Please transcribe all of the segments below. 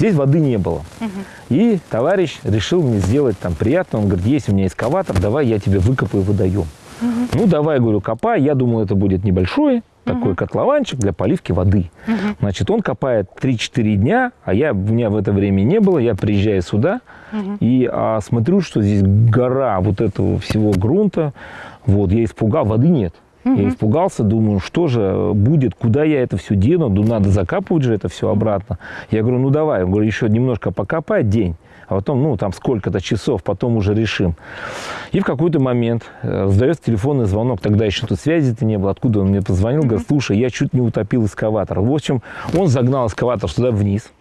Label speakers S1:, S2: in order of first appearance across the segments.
S1: Здесь воды не было. И товарищ решил мне сделать там приятно. Он говорит, есть у меня эскаватор, давай я тебе выкопаю водоем. Ну, давай, говорю, копай. Я думал, это будет небольшой такой котлованчик для поливки воды. Значит, он копает 3-4 дня, а я, у меня в это время не было. Я приезжаю сюда и а, смотрю, что здесь гора вот этого всего грунта. Вот, я испугал, воды нет. Я испугался, думаю, что же будет, куда я это все дену, ну, надо закапывать же это все обратно. Я говорю, ну давай, говорю, еще немножко покопай день, а потом, ну, там сколько-то часов, потом уже решим. И в какой-то момент э, раздается телефонный звонок, тогда еще тут связи-то не было, откуда он мне позвонил, говорит, слушай, я чуть не утопил эскаватор. В общем, он загнал эскаватор сюда вниз,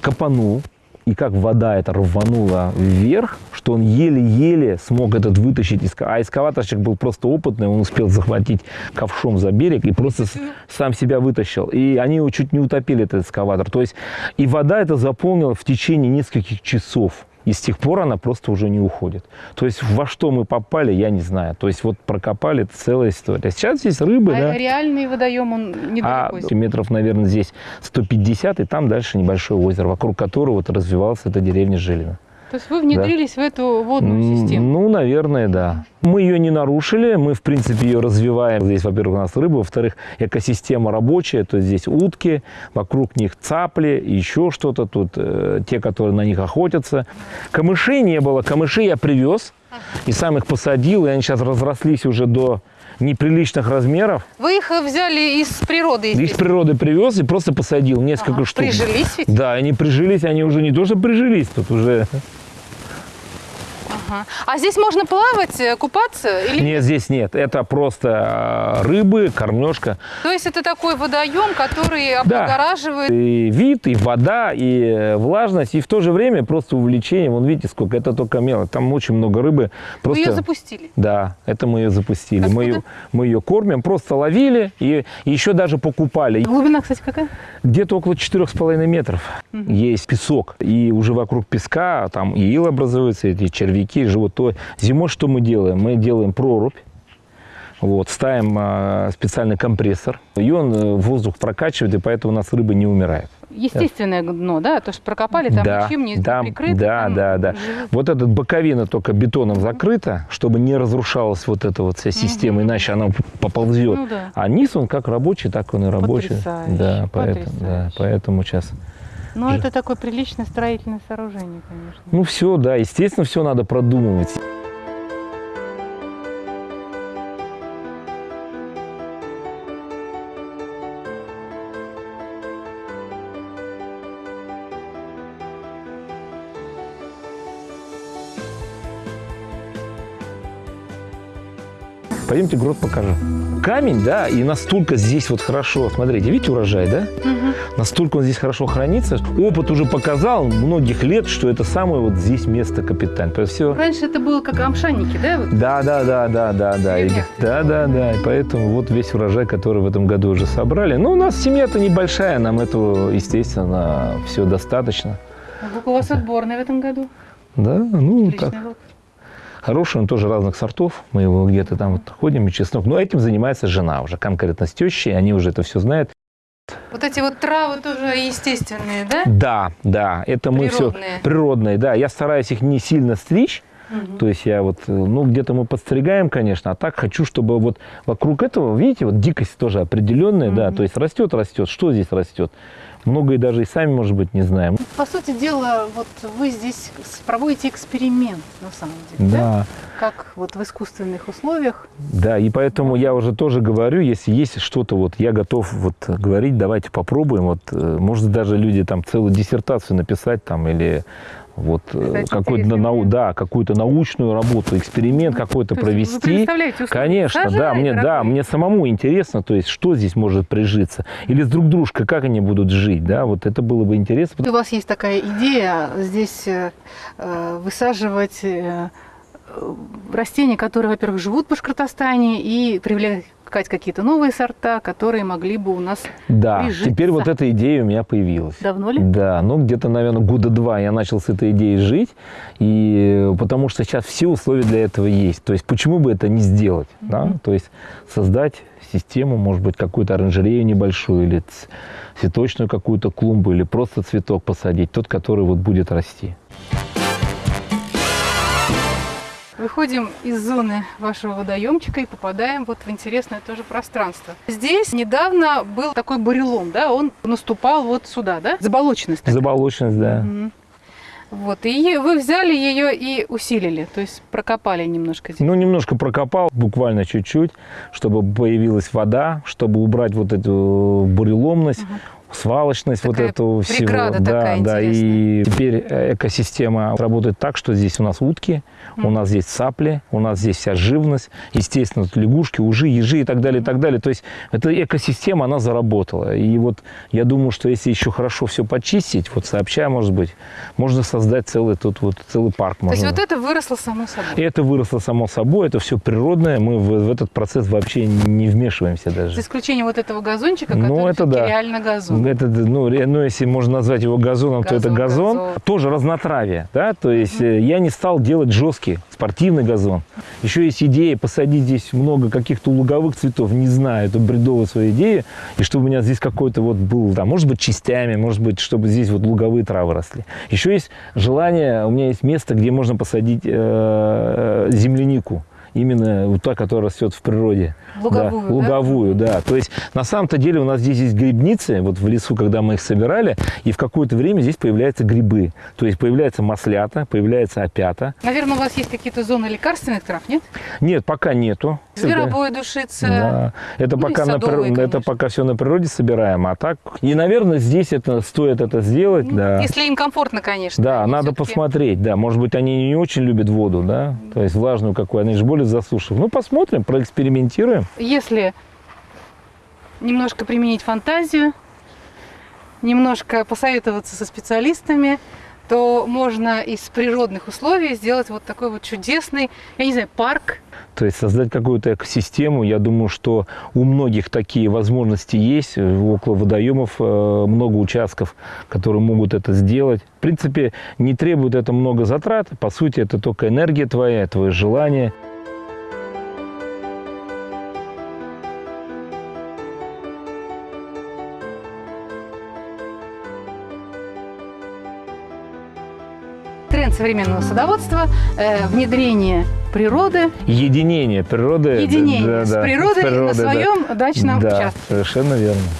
S1: копанул, и как вода это рванула вверх, что он еле-еле смог этот вытащить. А эскаваторщик был просто опытный, он успел захватить ковшом за берег и просто сам себя вытащил. И они его чуть не утопили, этот эскаватор. То есть и вода это заполнила в течение нескольких часов. И с тех пор она просто уже не уходит. То есть во что мы попали, я не знаю. То есть вот прокопали, это целая история. Сейчас здесь рыбы,
S2: а
S1: да.
S2: реальный водоем, он недалеко.
S1: А метров, наверное, здесь 150, и там дальше небольшое озеро, вокруг которого вот развивалась эта деревня Жилина.
S2: То есть вы внедрились да. в эту водную систему?
S1: Ну, наверное, да. Мы ее не нарушили, мы, в принципе, ее развиваем. Здесь, во-первых, у нас рыба, во-вторых, экосистема рабочая, то есть здесь утки, вокруг них цапли, еще что-то тут, э, те, которые на них охотятся. Камышей не было, камышей я привез и сам их посадил, и они сейчас разрослись уже до неприличных размеров.
S2: Вы их взяли из природы?
S1: Из природы привез и просто посадил несколько ага, штук.
S2: Прижились ведь?
S1: Да, они прижились, они уже не то, что прижились, тут уже
S2: Ага. А здесь можно плавать, э, купаться? Или...
S1: Нет, здесь нет. Это просто э, рыбы, кормежка.
S2: То есть это такой водоем, который облагораживает?
S1: Да. И вид, и вода, и э, влажность, и в то же время просто увлечение. Вон видите, сколько это только мело. Там очень много рыбы. Просто...
S2: Вы ее запустили?
S1: Да, это мы ее запустили. Мы ее, мы ее кормим, просто ловили и, еще даже покупали.
S2: Глубина, кстати, какая?
S1: Где-то около 4,5 метров. Угу. Есть песок. И уже вокруг песка там и ил образуется, эти червяки такие живут, то зимой что мы делаем? Мы делаем прорубь, вот, ставим э, специальный компрессор, и он э, воздух прокачивает, и поэтому у нас рыба не умирает.
S2: Естественное дно, да? То, что прокопали, там
S1: да,
S2: ничем не
S1: да,
S2: прикрыто.
S1: Да,
S2: там
S1: да, да. Вот эта боковина только бетоном закрыта, чтобы не разрушалась вот эта вот вся система, угу. иначе она поползет. Ну, да. А низ он как рабочий, так он и рабочий.
S2: Потрясающе.
S1: Да, поэтому, да, поэтому сейчас...
S2: Ну, это такое приличное строительное сооружение, конечно.
S1: Ну, все, да, естественно, все надо продумывать. Пойдемте грот покажу. Камень, да, и настолько здесь вот хорошо, смотрите, видите урожай, да? Угу. Настолько он здесь хорошо хранится. Опыт уже показал многих лет, что это самое вот здесь место капиталь. Все...
S2: Раньше это было как амшанники, да? Вот?
S1: Да, да, да, да, да, да. И, да, да, да. И поэтому вот весь урожай, который в этом году уже собрали. Ну, у нас семья-то небольшая, нам этого, естественно, все достаточно.
S2: А у вас отборный в этом году?
S1: Да, ну, Отличный так. Лук. Хороший он тоже разных сортов. Мы его где-то там вот ходим, и чеснок. Но этим занимается жена уже, конкретно с тещей. Они уже это все знают.
S2: Вот эти вот травы тоже естественные, да?
S1: Да, да. Это мы все природные. Да, я стараюсь их не сильно стричь. Угу. То есть я вот, ну, где-то мы подстригаем, конечно, а так хочу, чтобы вот вокруг этого, видите, вот дикость тоже определенная, угу. да, то есть растет, растет. Что здесь растет? многое даже и сами, может быть, не знаем.
S2: По сути дела, вот вы здесь проводите эксперимент, на самом деле, да? да? Как вот в искусственных условиях.
S1: Да, и поэтому я уже тоже говорю, если есть что-то, вот я готов вот говорить, давайте попробуем. Вот, э, может, даже люди там целую диссертацию написать там или вот э, какую-то нау да, какую-то научную работу, эксперимент ну, какой-то провести. Конечно, да, мне, да, мне самому интересно, то есть что здесь может прижиться. Или с друг дружкой, как они будут жить, да, вот это было бы интересно.
S2: У вас есть такая идея здесь э, э высаживать э, э, растения, которые, во-первых, живут в Башкортостане и привлекать какие-то новые сорта, которые могли бы у нас
S1: Да,
S2: прижиться.
S1: теперь вот эта идея у меня появилась.
S2: Давно ли?
S1: Да, ну где-то, наверное, года два я начал с этой идеей жить, и потому что сейчас все условия для этого есть. То есть почему бы это не сделать? Да? То есть создать систему, может быть, какую-то оранжерею небольшую, или цветочную какую-то клумбу, или просто цветок посадить, тот, который вот будет расти.
S2: Выходим из зоны вашего водоемчика и попадаем вот в интересное тоже пространство. Здесь недавно был такой бурелом, да, он наступал вот сюда, да? Заболоченность. такая.
S1: Заболоченность, да.
S2: Мгм. Вот, и вы взяли ее и усилили, то есть прокопали немножко здесь.
S1: Ну, немножко прокопал, буквально чуть-чуть, чтобы появилась вода, чтобы убрать вот эту буреломность, свалочность
S2: Такая
S1: вот эту всего. да,
S2: такая
S1: да. И теперь экосистема работает так, что здесь у нас утки, у нас здесь цапли, у нас здесь вся живность, естественно, тут лягушки, ужи, ежи и так далее, и так далее. То есть эта экосистема, она заработала. И вот я думаю, что если еще хорошо все почистить, вот сообща, может быть, можно создать целый тут вот целый парк.
S2: То есть
S1: можно.
S2: вот это выросло само собой.
S1: И это выросло само собой, это все природное, мы в, в этот процесс вообще не вмешиваемся
S2: За
S1: даже.
S2: исключением вот этого газончика,
S1: Ну,
S2: который
S1: это
S2: всё-таки
S1: да.
S2: реально газон.
S1: Это, ну, ну, если можно назвать его газоном, то это
S2: Газон,
S1: газон.
S2: газон.
S1: Тоже разнотравие, да, то есть э, я не стал делать жесткий спортивный газон. Еще есть идея посадить здесь много каких-то луговых цветов, не знаю, это бредовая своя идея, и чтобы у меня здесь какой-то вот был, да, может быть, частями, может быть, чтобы здесь вот луговые травы росли. Еще есть желание, у меня есть место, где можно посадить э, землянику. Именно вот та, которая растет в природе.
S2: Луговую,
S1: да?
S2: да?
S1: Луговую, да. То есть на самом-то деле у нас здесь есть грибницы, вот в лесу, когда мы их собирали, и в какое-то время здесь появляются грибы. То есть появляется маслята, появляется опята.
S2: Наверное, у вас есть какие-то зоны лекарственных трав, нет?
S1: Нет, пока нету.
S2: Зверобой душица.
S1: Да. Это,
S2: Ну
S1: пока на
S2: садовые,
S1: прир- это пока все на природе собираем. А так. И, наверное, здесь это стоит это сделать.
S2: Ну,
S1: да.
S2: Если им комфортно, конечно.
S1: Да, надо посмотреть, да. Может быть, они не очень любят воду, да, то есть влажную какую, они же более засушив. Ну, посмотрим, проэкспериментируем.
S2: Если немножко применить фантазию, немножко посоветоваться со специалистами, то можно из природных условий сделать вот такой вот чудесный, я не знаю, парк.
S1: То есть создать какую-то экосистему. Я думаю, что у многих такие возможности есть. Около водоемов э, много участков, которые могут это сделать. В принципе, не требует это много затрат. По сути, это только энергия твоя, твое желание.
S2: Тренд современного садоводства, э, внедрение природы,
S1: Единение природы.
S2: единение
S1: да,
S2: с
S1: да,
S2: природой на
S1: да.
S2: своем дачном
S1: да,
S2: участке.
S1: совершенно верно.